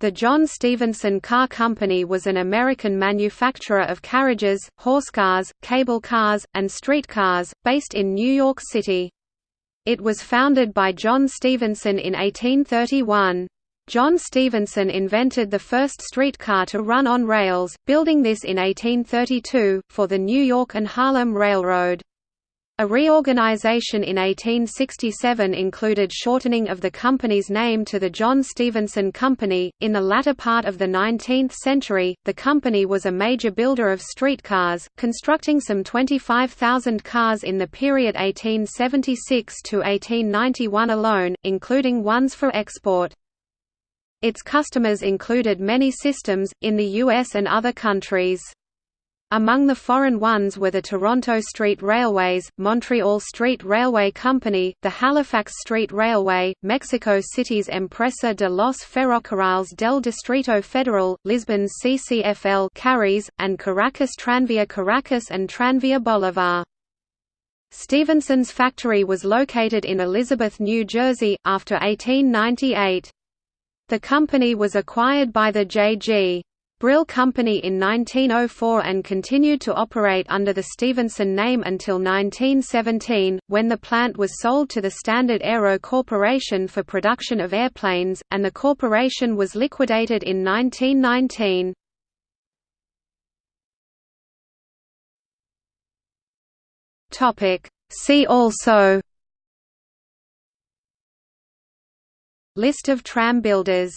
The John Stephenson Car Company was an American manufacturer of carriages, horsecars, cable cars, and streetcars, based in New York City. It was founded by John Stephenson in 1831. John Stephenson invented the first streetcar to run on rails, building this in 1832, for the New York and Harlem Railroad. A reorganization in 1867 included shortening of the company's name to the John Stephenson Company. In the latter part of the 19th century, the company was a major builder of streetcars, constructing some 25,000 cars in the period 1876 to 1891 alone, including ones for export. Its customers included many systems, in the US and other countries. Among the foreign ones were the Toronto Street Railways, Montreal Street Railway Company, the Halifax Street Railway, Mexico City's Empresa de los Ferrocarriles del Distrito Federal, Lisbon's CCFL Carris, and Caracas Tranvía Caracas and Tranvía Bolivar. Stephenson's factory was located in Elizabeth, New Jersey, after 1898. The company was acquired by the J.G. Brill Company in 1904 and continued to operate under the Stephenson name until 1917, when the plant was sold to the Standard Aero Corporation for production of airplanes, and the corporation was liquidated in 1919. See also List of tram builders